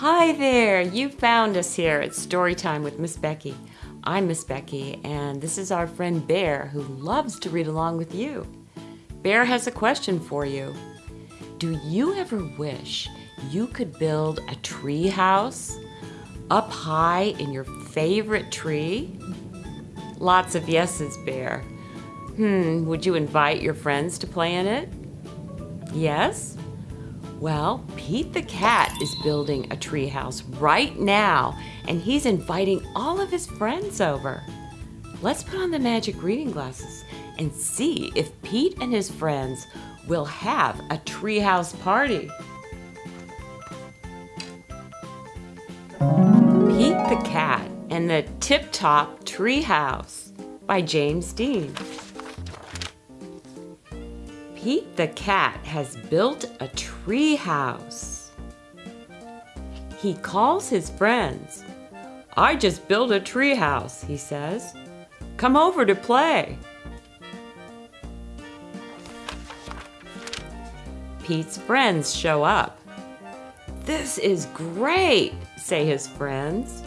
Hi there! You found us here at Storytime with Miss Becky. I'm Miss Becky, and this is our friend Bear who loves to read along with you. Bear has a question for you. Do you ever wish you could build a tree house up high in your favorite tree? Lots of yeses, Bear. Hmm, would you invite your friends to play in it? Yes? Well, Pete the cat is building a treehouse right now, and he's inviting all of his friends over. Let's put on the magic reading glasses and see if Pete and his friends will have a treehouse party. Pete the Cat and the Tip Top Treehouse by James Dean. Pete the cat has built a tree house. He calls his friends. I just built a tree house, he says. Come over to play. Pete's friends show up. This is great, say his friends.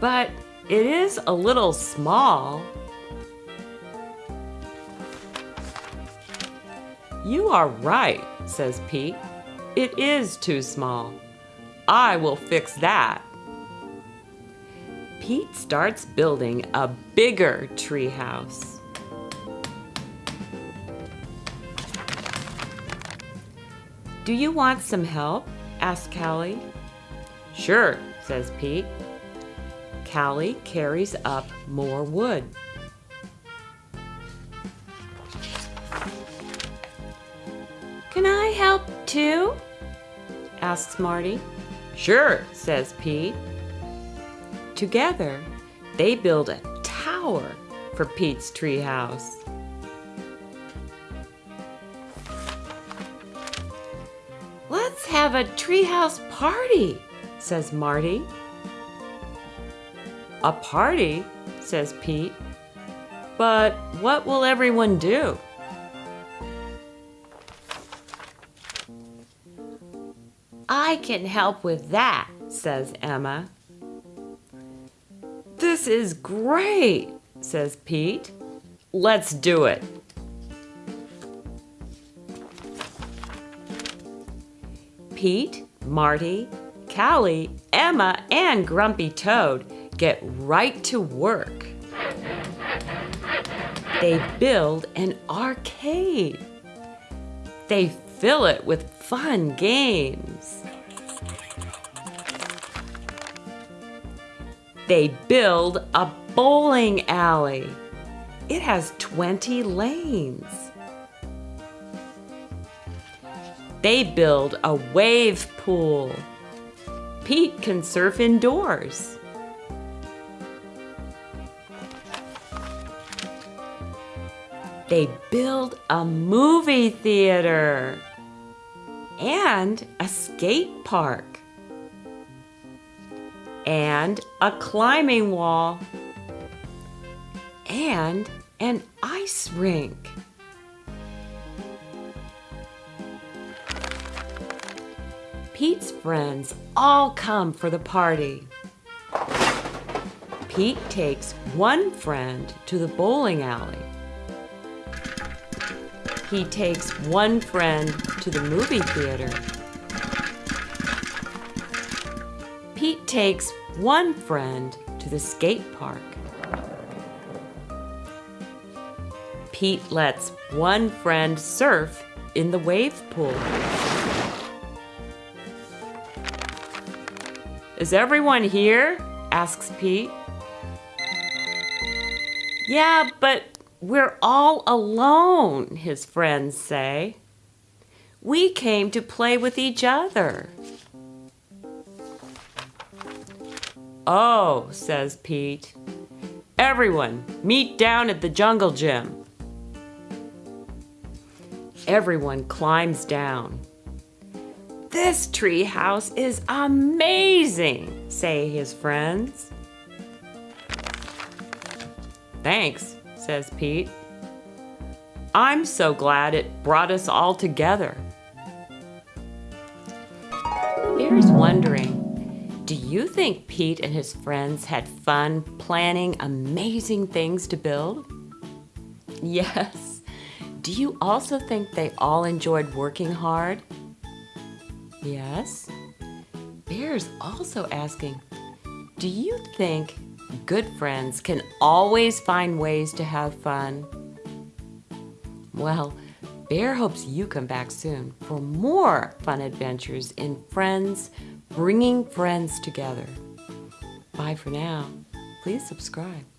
But it is a little small. You are right, says Pete. It is too small. I will fix that. Pete starts building a bigger treehouse. Do you want some help? asks Callie. Sure, says Pete. Callie carries up more wood. Too? asks Marty. Sure, says Pete. Together, they build a tower for Pete's treehouse. Let's have a treehouse party, says Marty. A party, says Pete. But what will everyone do? I can help with that, says Emma. This is great, says Pete. Let's do it. Pete, Marty, Callie, Emma, and Grumpy Toad get right to work. They build an arcade. They fill it with fun games. They build a bowling alley. It has 20 lanes. They build a wave pool. Pete can surf indoors. They build a movie theater and a skate park and a climbing wall and an ice rink. Pete's friends all come for the party. Pete takes one friend to the bowling alley. He takes one friend to the movie theater. Pete takes one friend to the skate park. Pete lets one friend surf in the wave pool. Is everyone here? asks Pete. Yeah, but we're all alone, his friends say. We came to play with each other. Oh, says Pete. Everyone, meet down at the jungle gym. Everyone climbs down. This tree house is amazing, say his friends. Thanks, says Pete. I'm so glad it brought us all together. Bear's wondering, do you think Pete and his friends had fun planning amazing things to build? Yes. Do you also think they all enjoyed working hard? Yes. Bear's also asking, do you think good friends can always find ways to have fun? Well, Bear hopes you come back soon for more fun adventures in Friends, bringing friends together. Bye for now. Please subscribe.